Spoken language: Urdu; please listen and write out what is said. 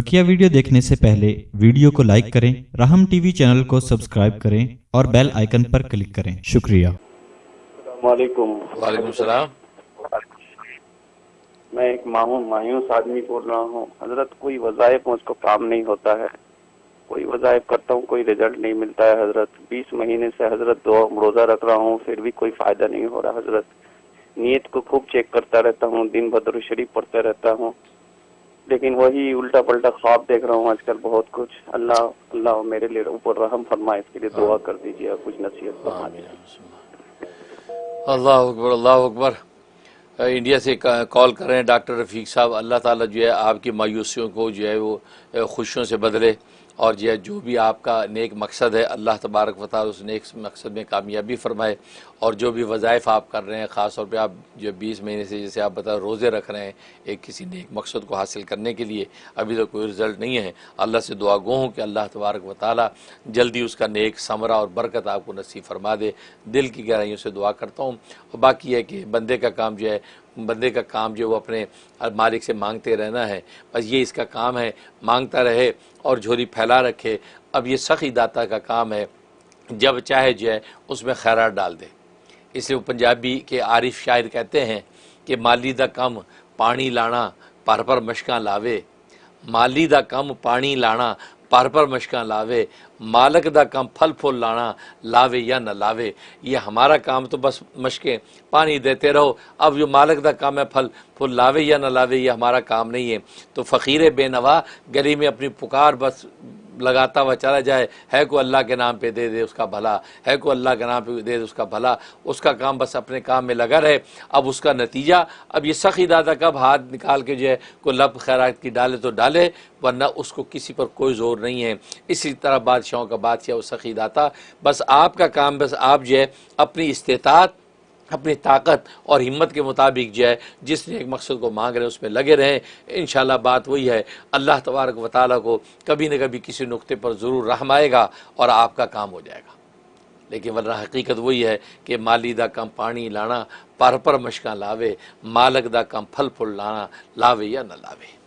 بکیا ویڈیو دیکھنے سے پہلے ویڈیو کو لائک کریں رحم ٹی وی چینل کو سبسکرائب کریں اور بیل آئیکن پر کلک کریں۔ شکریہ۔ السلام علیکم۔ وعلیکم السلام۔ میں ایک ماہوں مایوس آدمی بول رہا ہوں۔ حضرت کوئی وظائف مجھ کو کام نہیں ہوتا ہے۔ کوئی وظائف کرتا ہوں کوئی رزلٹ نہیں ملتا ہے حضرت۔ بیس مہینے سے حضرت دو روزہ رکھ رہا ہوں پھر بھی کوئی فائدہ نہیں ہو رہا حضرت۔ نیت کو خوب چیک کرتا رہتا ہوں دن بدر شریف پڑھتا رہتا ہوں۔ لیکن وہی الٹا پلٹا خواب دیکھ رہا ہوں آج کل بہت کچھ۔ اللہ اللہ میرے لیے اوپر رحم فرمائے اس کے لیے دعا کر دیجیے کچھ نصیحت فرما اللہ۔ اکبر اللہ اکبر۔ انڈیا سے کال کر رہے ہیں ڈاکٹر رفیق صاحب۔ اللہ تعالیٰ جو ہے آپ کی مایوسیوں کو جو ہے وہ خوشیوں سے بدلے۔ اور یہ جو بھی آپ کا نیک مقصد ہے، اللہ تبارک و اس نیک مقصد میں کامیابی فرمائے اور جو بھی وظائف آپ کر رہے ہیں، خاص طور پہ آپ جو بیس مہینے سے جیسے آپ بتا روزے رکھ رہے ہیں ایک کسی نیک مقصد کو حاصل کرنے کے لیے، ابھی تو کوئی رزلٹ نہیں ہے۔ اللہ سے دعا گو ہوں کہ اللہ تبارک و جلدی اس کا نیک ثمرہ اور برکت آپ کو نصیب فرما دے۔ دل کی گہرائیوں سے دعا کرتا ہوں۔ اور باقی ہے کہ بندے کا کام جو ہے بندے کا کام جو وہ اپنے مالک سے مانگتے رہنا ہے، بس یہ اس کا کام ہے، مانگتا رہے اور جھولی پھیلا رکھے۔ اب یہ سخی داتا کا کام ہے، جب چاہے جو ہے اس میں خیرات ڈال دے۔ اس لیے وہ پنجابی کے عارف شاعر کہتے ہیں کہ مالی دا کم پانی لانا، پر پر مشکاں لاوے۔ مالی دا کم پانی لانا پر پر مشکاں لاوے، مالک دا کام پھل پھول لانا، لاوے یا نہ لاوے، یہ ہمارا کام تو بس مشکیں پانی دیتے رہو، اب جو مالک دا کام ہے پھل پھول لاوے یا نہ لاوے، یہ ہمارا کام نہیں ہے۔ تو فقیر بے نوا، گلی میں اپنی پکار بس لگاتا ہوا چلا جائے، ہے کو اللہ کے نام پہ دے دے اس کا بھلا، ہے کو اللہ کے نام پہ دے دے اس کا بھلا، اس کا کام بس اپنے کام میں لگا رہے۔ اب اس کا نتیجہ، اب یہ سخی دادا کب ہاتھ نکال کے جو ہے کوئی لب خیرات کی ڈالے تو ڈالے، ورنہ اس کو کسی پر کوئی زور نہیں ہے۔ اسی طرح بادشاہوں کا بادشاہ، وہ سخی داتا، بس آپ کا کام بس آپ جو ہے، اپنی استطاعت اپنی طاقت اور ہمت کے مطابق جو ہے، جس نے ایک مقصد کو مانگ رہے، اس میں لگے رہیں۔ انشاءاللہ بات وہی ہے، اللہ تبارک و تعالیٰ کو کبھی نہ کبھی کسی نقطے پر ضرور رحم آئے گا اور آپ کا کام ہو جائے گا۔ لیکن ورنہ حقیقت وہی ہے کہ مالی دا کم پانی لانا، پر پر مشکاں لاوے، مالک دا کم پھل پھل لانا، لاوے یا نہ لاوے۔